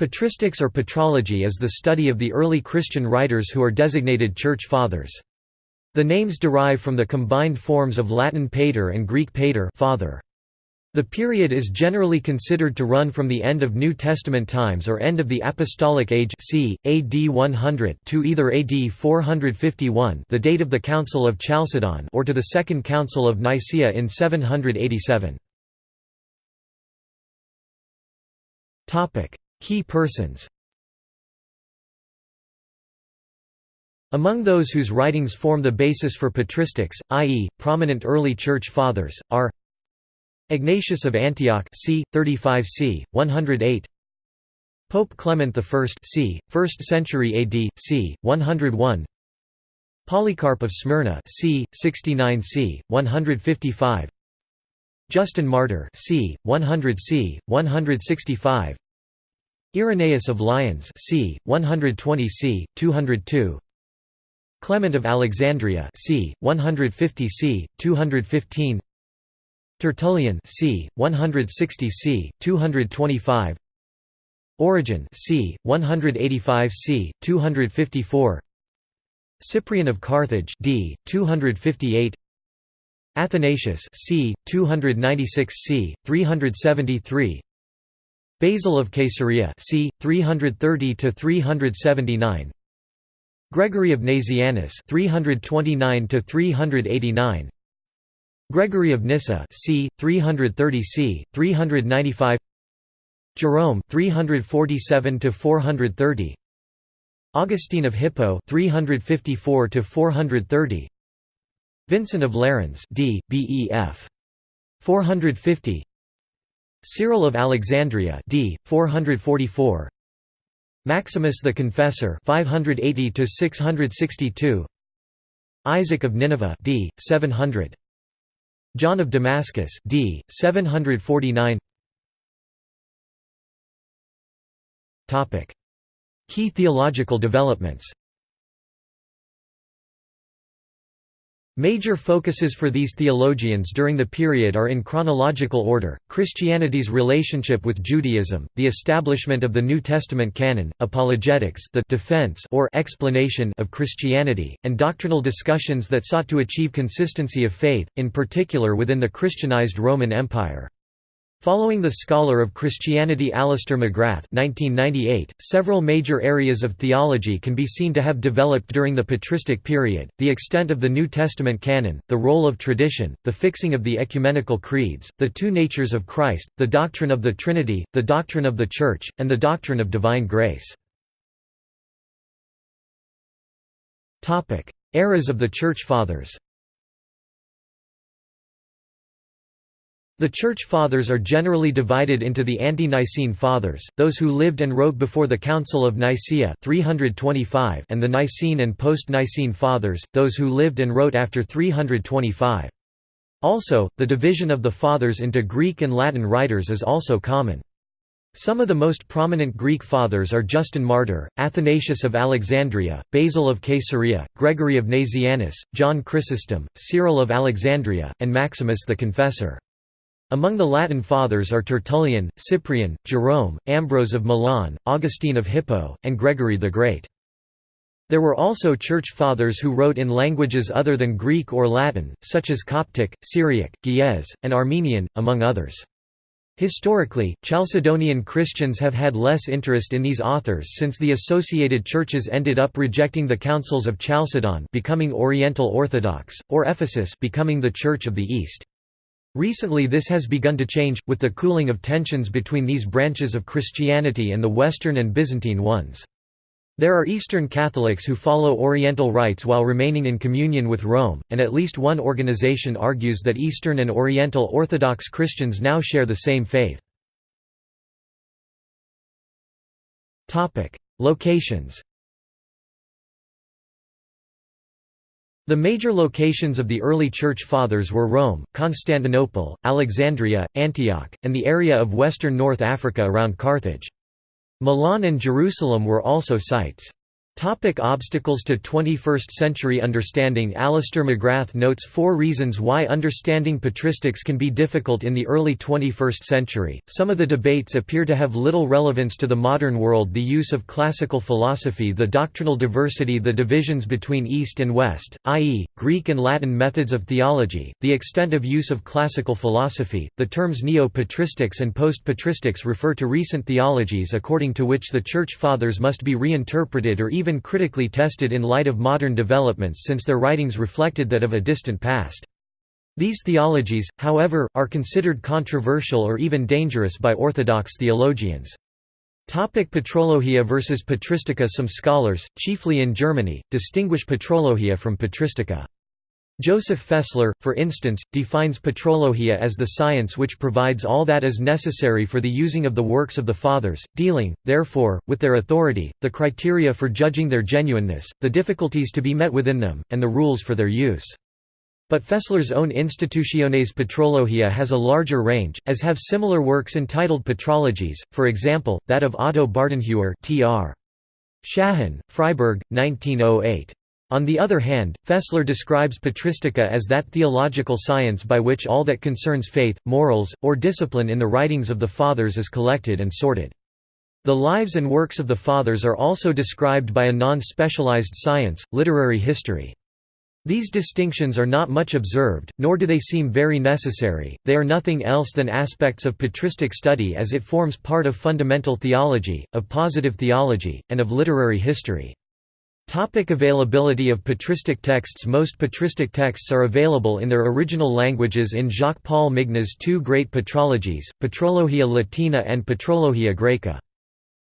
Patristics or patrology is the study of the early Christian writers who are designated Church Fathers. The names derive from the combined forms of Latin pater and Greek pater father. The period is generally considered to run from the end of New Testament times or end of the Apostolic Age c. AD 100 to either AD 451 the date of the Council of Chalcedon or to the Second Council of Nicaea in 787. Key persons Among those whose writings form the basis for patristics, i.e., prominent early Church Fathers, are Ignatius of Antioch c. 35 c. 108 Pope Clement I c. 1st century AD, c. 101 Polycarp of Smyrna c. 69 c. 155 Justin Martyr c. 100 c. 165 Irenaeus of Lyons c. 120 c. 202 Clement of Alexandria c. 150 c. 215 Tertullian c. 160 c. 225 Origen c. 185 c. 254 Cyprian of Carthage d. 258 Athanasius c. 296 c. 373 Basil of Caesarea c. 330 to 379 Gregory of Nazianzus 329 to 389 Gregory of Nyssa c. 330 c. 395 Jerome 347 to 430 Augustine of Hippo 354 to 430 Vincent of Lerins d. Bef 450 Cyril of Alexandria d. 444 Maximus the Confessor 580 to 662 Isaac of Nineveh d. 700 John of Damascus d. 749 Topic Key theological developments Major focuses for these theologians during the period are in chronological order, Christianity's relationship with Judaism, the establishment of the New Testament canon, apologetics the defense or explanation of Christianity, and doctrinal discussions that sought to achieve consistency of faith, in particular within the Christianized Roman Empire. Following the scholar of Christianity Alister McGrath 1998, several major areas of theology can be seen to have developed during the patristic period, the extent of the New Testament canon, the role of tradition, the fixing of the ecumenical creeds, the two natures of Christ, the doctrine of the Trinity, the doctrine of the Church, and the doctrine of divine grace. Eras of the Church Fathers The Church Fathers are generally divided into the Ante-Nicene Fathers, those who lived and wrote before the Council of Nicaea 325 and the Nicene and Post-Nicene Fathers, those who lived and wrote after 325. Also, the division of the Fathers into Greek and Latin writers is also common. Some of the most prominent Greek Fathers are Justin Martyr, Athanasius of Alexandria, Basil of Caesarea, Gregory of Nazianzus, John Chrysostom, Cyril of Alexandria, and Maximus the Confessor. Among the Latin Fathers are Tertullian, Cyprian, Jerome, Ambrose of Milan, Augustine of Hippo, and Gregory the Great. There were also Church Fathers who wrote in languages other than Greek or Latin, such as Coptic, Syriac, Ge'ez, and Armenian, among others. Historically, Chalcedonian Christians have had less interest in these authors since the associated churches ended up rejecting the councils of Chalcedon becoming Oriental Orthodox, or Ephesus becoming the Church of the East. Recently this has begun to change, with the cooling of tensions between these branches of Christianity and the Western and Byzantine ones. There are Eastern Catholics who follow Oriental rites while remaining in communion with Rome, and at least one organization argues that Eastern and Oriental Orthodox Christians now share the same faith. Locations The major locations of the early Church Fathers were Rome, Constantinople, Alexandria, Antioch, and the area of western North Africa around Carthage. Milan and Jerusalem were also sites. Topic obstacles to 21st century understanding Alister McGrath notes four reasons why understanding patristics can be difficult in the early 21st century. Some of the debates appear to have little relevance to the modern world the use of classical philosophy, the doctrinal diversity, the divisions between East and West, i.e., Greek and Latin methods of theology, the extent of use of classical philosophy. The terms neo patristics and post patristics refer to recent theologies according to which the Church Fathers must be reinterpreted or even even critically tested in light of modern developments since their writings reflected that of a distant past. These theologies, however, are considered controversial or even dangerous by Orthodox theologians. Topic Patrologia versus Patristica Some scholars, chiefly in Germany, distinguish Patrologia from Patristica. Joseph Fessler, for instance, defines patrologia as the science which provides all that is necessary for the using of the works of the Fathers, dealing, therefore, with their authority, the criteria for judging their genuineness, the difficulties to be met within them, and the rules for their use. But Fessler's own Institutiones Patrologia has a larger range, as have similar works entitled Patrologies, for example, that of Otto Bardenhewer tr. Freiburg, 1908. On the other hand, Fessler describes patristica as that theological science by which all that concerns faith, morals, or discipline in the writings of the Fathers is collected and sorted. The lives and works of the Fathers are also described by a non-specialized science, literary history. These distinctions are not much observed, nor do they seem very necessary, they are nothing else than aspects of patristic study as it forms part of fundamental theology, of positive theology, and of literary history. Topic availability of patristic texts Most patristic texts are available in their original languages in Jacques-Paul Migne's two great patrologies, Patrologia Latina and Patrologia Graeca.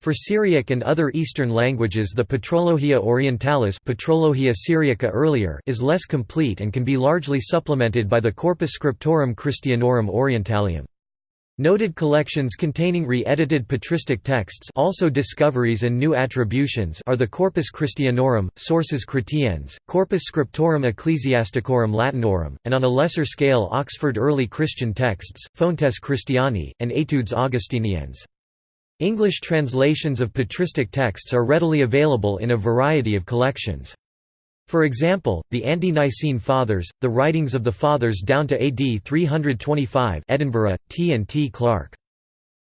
For Syriac and other Eastern languages the Patrologia Orientalis Patrologia Syriaca earlier is less complete and can be largely supplemented by the Corpus Scriptorum Christianorum Orientalium. Noted collections containing re-edited patristic texts also discoveries and new attributions are the Corpus Christianorum, Sources Chrétiennes, Corpus Scriptorum Ecclesiasticorum Latinorum, and on a lesser scale Oxford Early Christian Texts, Fontes Christiani, and Etudes Augustiniennes. English translations of patristic texts are readily available in a variety of collections. For example, the Ante-Nicene Fathers, the writings of the Fathers down to AD 325 Edinburgh, T. and T. Clark.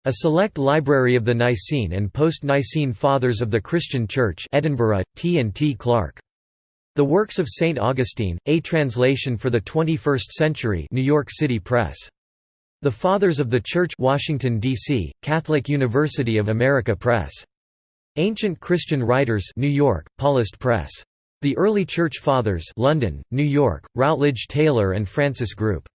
A select library of the Nicene and post-Nicene Fathers of the Christian Church Edinburgh, T. and T. Clark. The Works of St. Augustine, a translation for the 21st century New York City Press. The Fathers of the Church Washington, D.C., Catholic University of America Press. Ancient Christian Writers New York, Paulist Press. The Early Church Fathers London, New York, Routledge Taylor and Francis Group.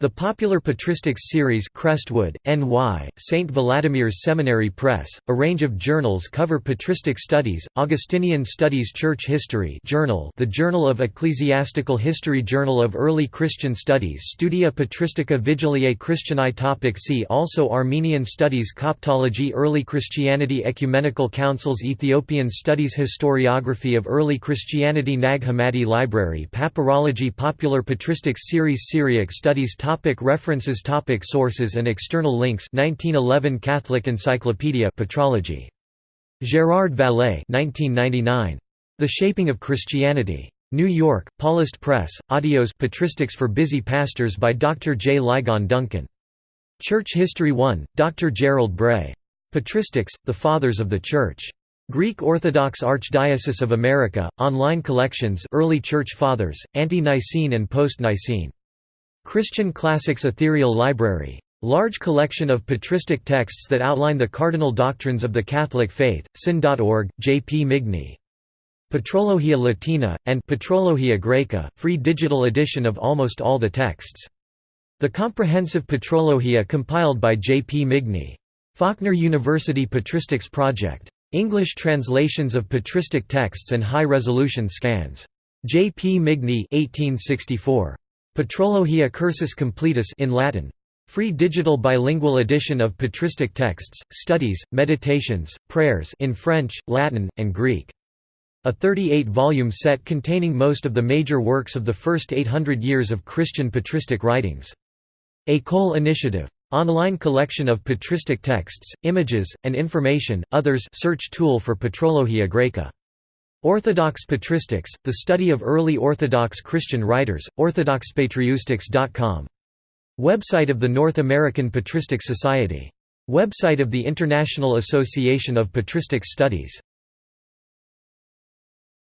The popular patristics series Crestwood, NY, St. Vladimir's Seminary Press, a range of journals cover patristic studies, Augustinian Studies Church History Journal The Journal of Ecclesiastical History Journal of Early Christian Studies Studia Patristica Vigiliae Christianae Topic See also Armenian Studies Coptology Early Christianity Ecumenical Councils Ethiopian Studies Historiography of Early Christianity Nag Hammadi Library Papyrology Popular Patristics Series Syriac Studies Topic references Topic Sources and external links 1911 Catholic Encyclopedia Patrology. Gérard Vallée 1999. The Shaping of Christianity. New York, Paulist Press, Audios Patristics for Busy Pastors by Dr. J. Ligon Duncan. Church History 1, Dr. Gerald Bray. Patristics, The Fathers of the Church. Greek Orthodox Archdiocese of America, Online Collections Early Church Fathers, Ante-Nicene and Post-Nicene. Christian Classics Ethereal Library. Large collection of patristic texts that outline the cardinal doctrines of the Catholic faith, syn.org, J. P. Migne. Patrologia Latina, and Patrologia Graeca, free digital edition of almost all the texts. The comprehensive Patrologia compiled by J. P. Migne. Faulkner University Patristics Project. English translations of patristic texts and high-resolution scans. J. P. Migne 1864. Patrologia Cursus Completus in Latin. Free digital bilingual edition of patristic texts, studies, meditations, prayers in French, Latin, and Greek. A 38-volume set containing most of the major works of the first 800 years of Christian patristic writings. École Initiative. Online collection of patristic texts, images, and information, others search tool for Patrologia Graeca. Orthodox patristics, the study of early Orthodox Christian writers, orthodoxpatristics.com. Website of the North American Patristic Society. Website of the International Association of Patristic Studies